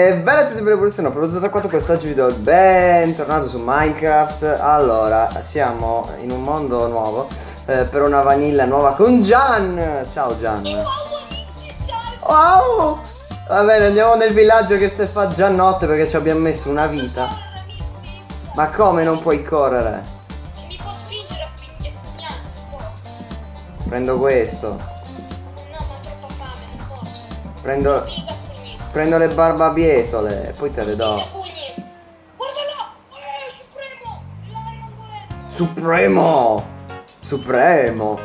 E bella a tutti per l'evoluzione, ho prodotto da 4 quest'oggi video bentornato su Minecraft Allora, siamo in un mondo nuovo eh, per una vanilla nuova con Gian Ciao Gian Wow Va bene, andiamo nel villaggio che se fa già notte perché ci abbiamo messo una vita Ma come non puoi correre? Mi può spingere a. Prendo questo No, ma ho troppa fame, non posso. Prendo. Prendo le barbabietole e poi te le do là. Eh, supremo. L'Iron Golem. Supremo Supremo.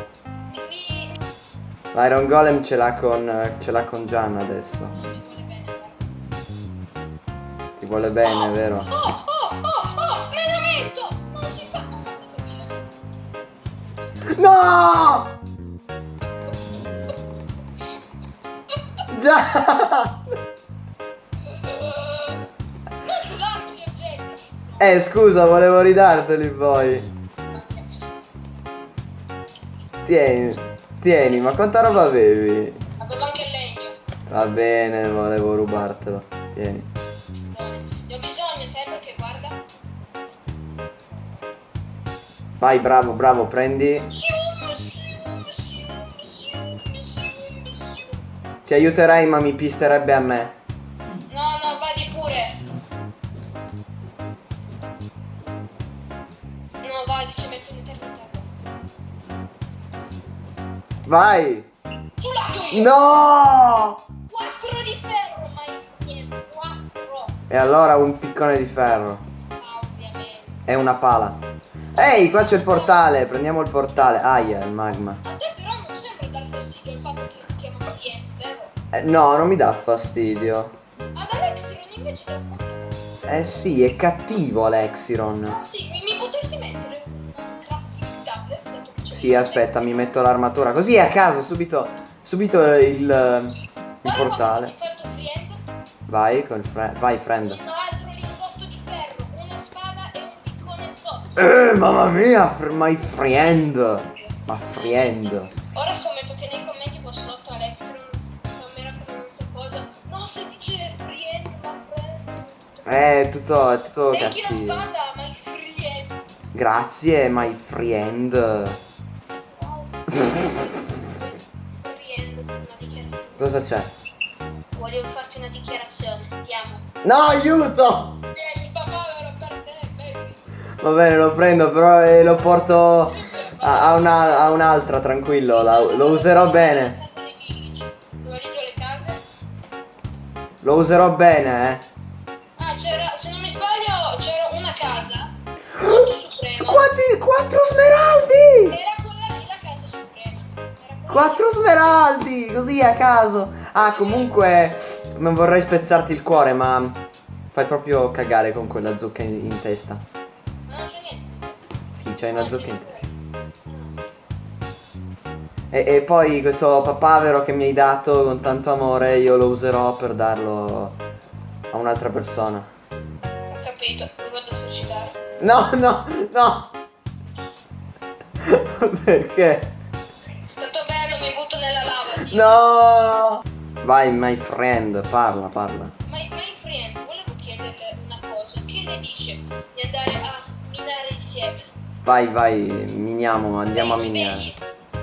L'Iron ce l'ha con, ce l'ha con Gian adesso. Ti vuole bene, vero? Oh, oh, Eh, scusa, volevo ridarteli poi. Tieni, tieni, ma quanta roba avevi? Avevo anche il legno. Va bene, volevo rubartelo. Tieni. Ne ho bisogno, sai perché guarda. Vai, bravo, bravo, prendi. Ti aiuterei, ma mi pisterebbe a me. Vai! Io! No! 4 di ferro, ma niente, 4. E allora un piccone di ferro. Ah, ovviamente. E una pala. Ehi, qua c'è il portale. Prendiamo il portale. Aia, il magma. A te però non sembra dar fastidio il fatto che ti chiamo cliente, vero? Eh, no, non mi dà fastidio. Ad Alexiron invece dà molto fastidio. Eh sì, è cattivo Alexiron. Ma sì, Sì, aspetta, mi metto l'armatura. Così a caso, subito, subito il, il portale. Friend, Vai, col vai, friend. un altro lingotto di ferro, una spada e un piccone zozzo. Eh, mamma mia, my friend. Ma friend. Ora scommetto che nei commenti qua sotto Alexiron spammera come non so cosa. No, se dice friend, ma friend. Eh, è tutto, è tutto la cattivo. spada, ma il friend. Grazie, my friend. Cosa c'è? Volevo farti una dichiarazione, ti amo. No, aiuto! Tieni, papà, ero per te, baby. Va bene, lo prendo, però eh, lo porto a, a una- a un'altra, tranquillo. la- lo userò bene. Lo userò bene, eh. Ah, c'era, se non mi sbaglio, c'era una casa. Molto suprema. Quanti? Quattro smeraldi! Era Quattro smeraldi! Così a caso. Ah, comunque, non vorrei spezzarti il cuore, ma fai proprio cagare con quella zucca in, in testa. Ma non c'è niente. Sì, c'hai una zucca in testa. E, e poi questo papavero che mi hai dato con tanto amore, io lo userò per darlo a un'altra persona. Ho capito, mi vado a suicidare. No, no, no! Perché? È No! Vai, my friend, parla, parla. Ma my friend, volevo chiederle una cosa. Che ne dice di andare a minare insieme? Vai, vai, miniamo, andiamo a Vedi, minare. vedi?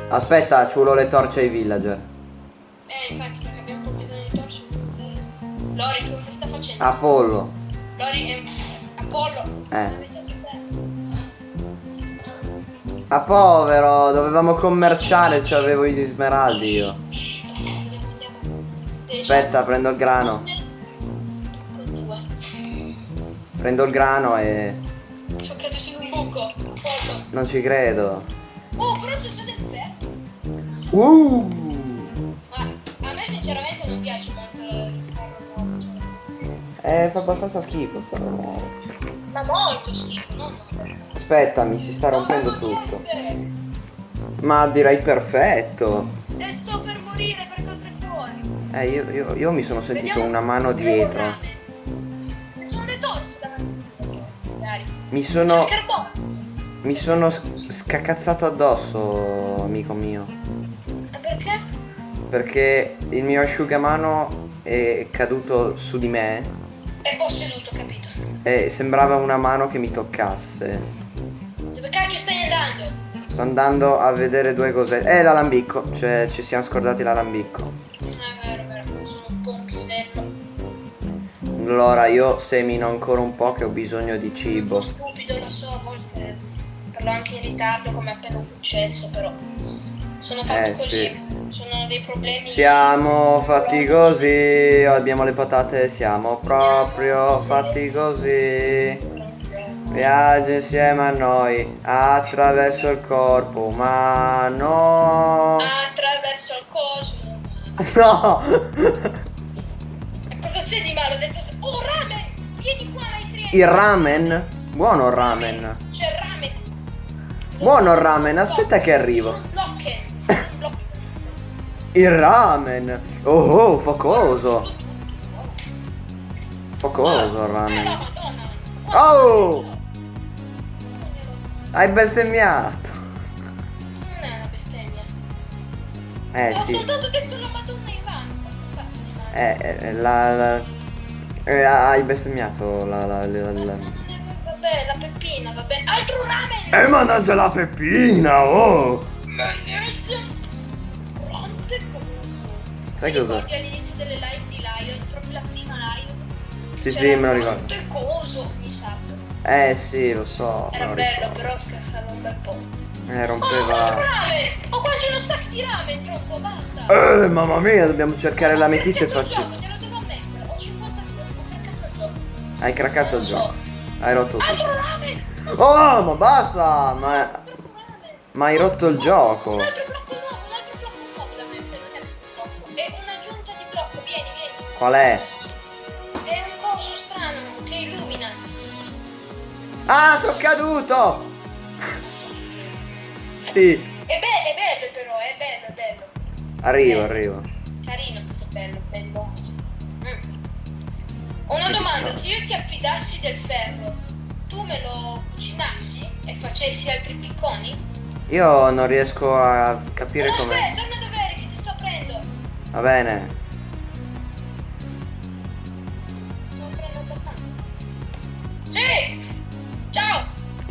Aspetta, ci vuole le torce ai villager. Eh, infatti, perché abbiamo un po' bisogno di torce. Lori, cosa sta facendo? Apollo. Lori è Apollo. Eh. Te? Ah, povero, dovevamo commerciare, ci avevo i smeraldi io. Aspetta, prendo il grano. Prendo il grano e... Sono caduto in un buco. Apollo. Non ci credo. Oh, però c'è stato il ferro. Uh! Ma a me sinceramente non piace molto il ferro nuovo. cioè. Eh, fa abbastanza schifo il ferro nuovo. Ma molto schifo, non. Aspetta, mi si sta rompendo No, tutto. niente. Ma direi perfetto. E sto per morire per contrattuari. Eh, io, io- io mi sono sentito Vediamo una mano dietro. sono le torce davanti. Magari. Mi sono... Mi sono sc- scacazzato addosso, amico mio. E perché? Perché il mio asciugamano è caduto su di me È posseduto, capito? E sembrava una mano che mi toccasse. Dove cacchio stai andando? Sto andando a vedere due cose. Eh, l'alambicco. Cioè, ci siamo scordati l'alambicco. Ah, vero, vero, sono un po' un pisello. Allora, io semino ancora un po' che ho bisogno di cibo. stupido, lo so, a volte parlo anche in ritardo come è appena successo, però sono fatto Eh, così. sì. Sono dei problemi. Siamo fatti così. Abbiamo le patate. Siamo proprio fatti così. Viaggia insieme a noi attraverso il corpo umano. Attraverso il cosmo. No! E cosa c'è di male? Ho detto. Oh, ramen! Vieni qua, clienti. Il ramen? Buono il ramen. C'è il ramen. Buono il ramen, aspetta che arrivo. Il ramen. Oh oh, focoso. Focoso il Eh, la ramen. Oh! Hai bestemmiato. Non è una bestemmia. Eh Ho sì. soltanto detto la madonna in vano. Eh, eh, la, la- eh, hai bestemmiato la, la, la, la- Vabbè, la peppina, vabbè. Altro ramen! Eh mannaggia la peppina, oh! Mannaggia! Sai Ti cosa? ricordi all'inizio delle live di Lion, proprio la prima live? Sì, sì, me lo ricordo. Quante cose, mi sa. Eh sì, lo so. Era lo bello, però scassava un bel po'. Eh, Oh, rompeva. ramen! Ho quasi uno stack di ramen, troppo, basta! Eh, mamma mia, dobbiamo cercare l'ametista e farci. craccato il gioco, Te lo devo ammettere, ho 52, ho craccato il gioco. Hai craccato il gioco. Hai rotto tutto. Altro ramen! Oh, ma basta! Ma, ma hai rotto il gioco. Qual è? È un coso strano che illumina. Ah, sono caduto! Sì, È bello, è bello però, è bello, è bello. arrivo, arrivo. Carino, tutto bello, bello. Mm. Una domanda, se io ti affidassi del ferro, tu me lo cucinassi e facessi altri picconi? Io non riesco a capire come. aspetta, torna dove eri che ti sto aprendo. Va bene.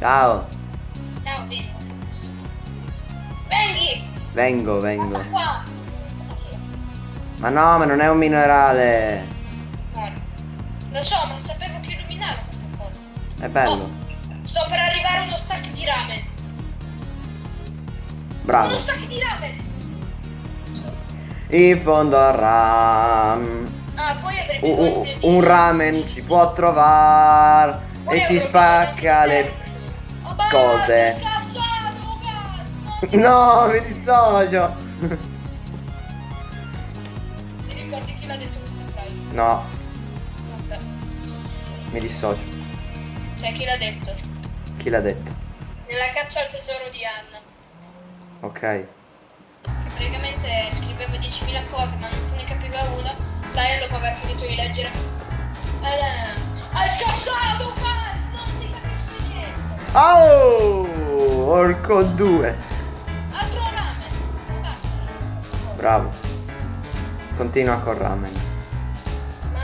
Ciao! Ciao. Ciao, vieni. Vengi! Vengo, vengo. Ma no, ma non è un minerale. Guarda. Lo so, ma sapevo che illuminava questa cosa. È bello. Oh, sto per arrivare a uno stack di ramen. Bravo. Uno stack di ramen! In fondo al ram. Ah, poi Un, bisogno un- ramen si può trovare e ti spacca le. Cose. No, mi dissocio. Ti ricordi chi l'ha detto questa frase? No, Vabbè. mi dissocio. Sai chi l'ha detto? Chi l'ha detto? Nella caccia al tesoro di Anna. Ok. Che praticamente scriveva Oh, orco 2. Altro ramen! Bravo. Continua col ramen. Ma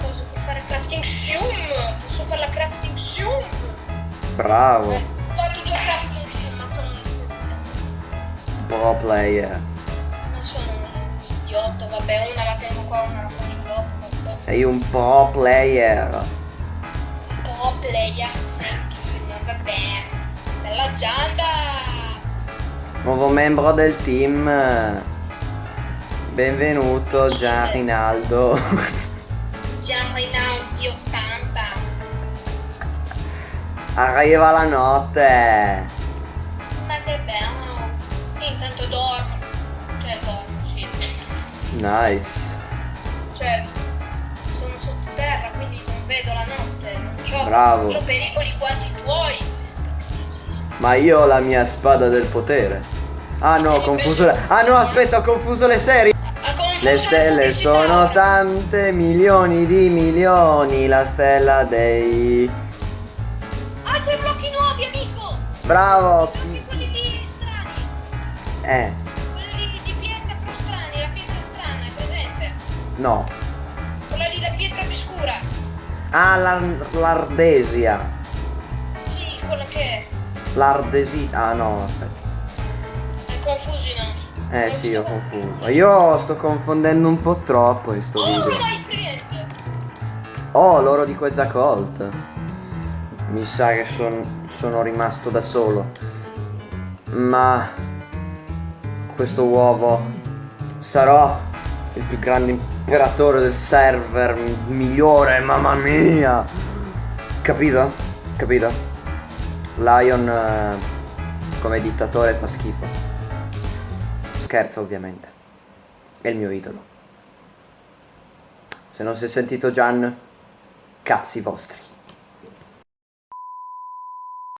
cose per fare crafting zoom! Posso fare la crafting zoom! Bravo. Eh, ho fatto due crafting zoom, ma sono... Pro player. Ma sono un idiota, vabbè, una la tengo qua, una la faccio dopo, vabbè. Sei un pro player. Un po' player vabbè. Bella gianda! Nuovo membro del team. Benvenuto Gian Rinaldo. Gian Rinaldi 80. Arriva la notte. Ma che bello! Io intanto dormo. Cioè dormo, sì. Nice. Cioè, sono sottoterra, quindi non vedo la notte. Non Bravo. non c'ho pericoli quanti tuoi. Ma io ho la mia spada del potere. Ah no, ho confuso le... Ah no, aspetta, ho confuso le serie. Le stelle sono tante, milioni di milioni. La stella dei... Altri blocchi nuovi, amico! Bravo. Blocchi quelli lì strani. Eh, Quelli lì di pietra però strani, la pietra strana, è presente? no. Quella lì la pietra più scura. Ah, l'ar- l'Ardesia. L'Ardesi... Ah no, aspetta. È confuso i nomi. Eh sì, ho confuso. Io sto confondendo un po' troppo in sto Oh, video. Oh, l'oro di Quetzalcoatl. Mi sa che son- sono rimasto da solo. Ma questo uovo sarò il più grande imperatore del server migliore, mamma mia. Capito? Capito? Lion eh, come dittatore fa schifo. Scherzo ovviamente. È il mio idolo. Se non si è sentito Gian, cazzi vostri.